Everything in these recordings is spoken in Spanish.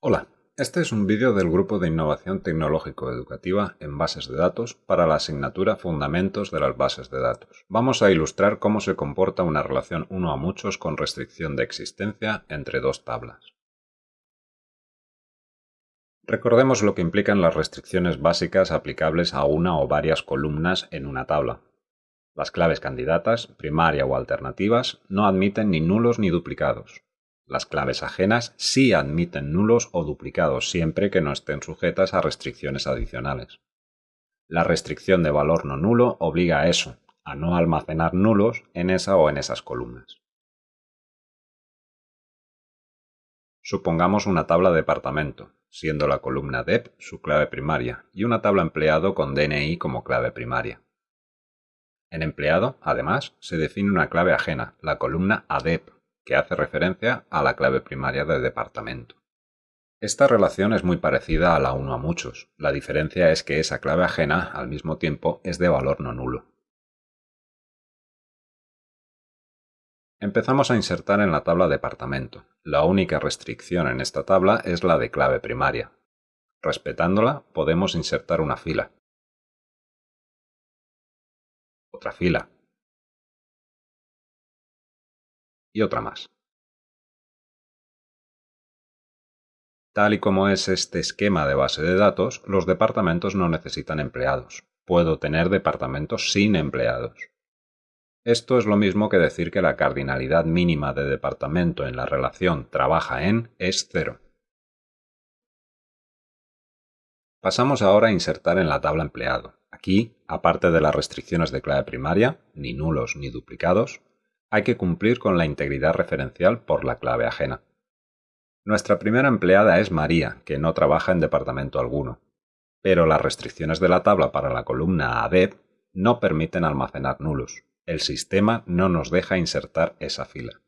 Hola, este es un vídeo del Grupo de Innovación Tecnológico-Educativa en Bases de Datos para la asignatura Fundamentos de las Bases de Datos. Vamos a ilustrar cómo se comporta una relación uno a muchos con restricción de existencia entre dos tablas. Recordemos lo que implican las restricciones básicas aplicables a una o varias columnas en una tabla. Las claves candidatas, primaria o alternativas, no admiten ni nulos ni duplicados. Las claves ajenas sí admiten nulos o duplicados siempre que no estén sujetas a restricciones adicionales. La restricción de valor no nulo obliga a eso, a no almacenar nulos en esa o en esas columnas. Supongamos una tabla de departamento, siendo la columna DEP su clave primaria y una tabla empleado con DNI como clave primaria. En empleado, además, se define una clave ajena, la columna ADEP, que hace referencia a la clave primaria del departamento. Esta relación es muy parecida a la uno a muchos, la diferencia es que esa clave ajena, al mismo tiempo, es de valor no nulo. Empezamos a insertar en la tabla departamento. La única restricción en esta tabla es la de clave primaria. Respetándola, podemos insertar una fila, otra fila, y otra más. Tal y como es este esquema de base de datos, los departamentos no necesitan empleados. Puedo tener departamentos sin empleados. Esto es lo mismo que decir que la cardinalidad mínima de departamento en la relación trabaja en es cero. Pasamos ahora a insertar en la tabla empleado. Aquí, aparte de las restricciones de clave primaria, ni nulos ni duplicados, hay que cumplir con la integridad referencial por la clave ajena. Nuestra primera empleada es María, que no trabaja en departamento alguno, pero las restricciones de la tabla para la columna ADEP no permiten almacenar nulos. El sistema no nos deja insertar esa fila.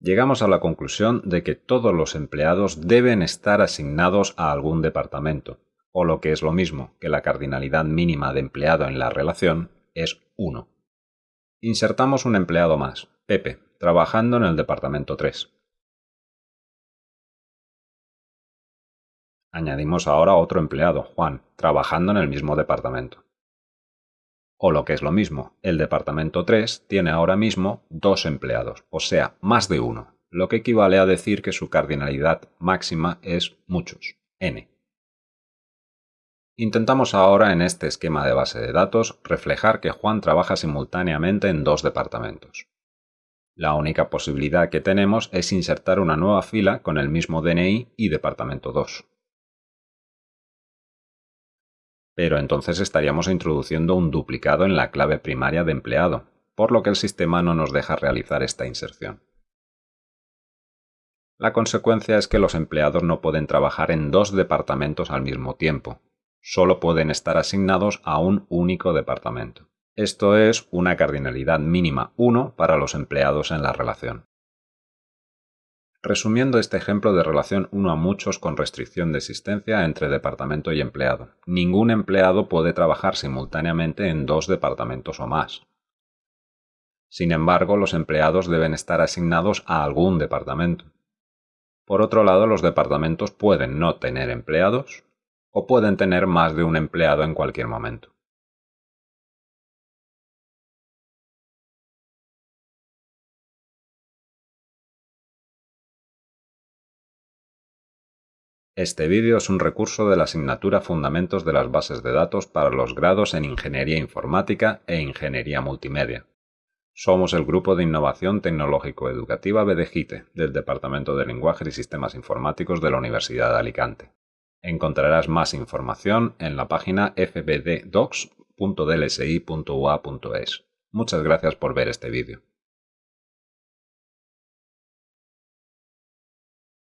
Llegamos a la conclusión de que todos los empleados deben estar asignados a algún departamento, o lo que es lo mismo que la cardinalidad mínima de empleado en la relación es 1. Insertamos un empleado más, Pepe, trabajando en el departamento 3. Añadimos ahora otro empleado, Juan, trabajando en el mismo departamento. O lo que es lo mismo, el departamento 3 tiene ahora mismo dos empleados, o sea, más de uno, lo que equivale a decir que su cardinalidad máxima es muchos, n. Intentamos ahora en este esquema de base de datos reflejar que Juan trabaja simultáneamente en dos departamentos. La única posibilidad que tenemos es insertar una nueva fila con el mismo DNI y departamento 2. Pero entonces estaríamos introduciendo un duplicado en la clave primaria de empleado, por lo que el sistema no nos deja realizar esta inserción. La consecuencia es que los empleados no pueden trabajar en dos departamentos al mismo tiempo, solo pueden estar asignados a un único departamento. Esto es una cardinalidad mínima 1 para los empleados en la relación. Resumiendo este ejemplo de relación uno a muchos con restricción de existencia entre departamento y empleado, ningún empleado puede trabajar simultáneamente en dos departamentos o más. Sin embargo, los empleados deben estar asignados a algún departamento. Por otro lado, los departamentos pueden no tener empleados o pueden tener más de un empleado en cualquier momento. Este vídeo es un recurso de la asignatura Fundamentos de las Bases de Datos para los grados en Ingeniería Informática e Ingeniería Multimedia. Somos el Grupo de Innovación Tecnológico-Educativa BDGITE del Departamento de Lenguaje y Sistemas Informáticos de la Universidad de Alicante. Encontrarás más información en la página fbddocs.dlsi.ua.es. Muchas gracias por ver este vídeo.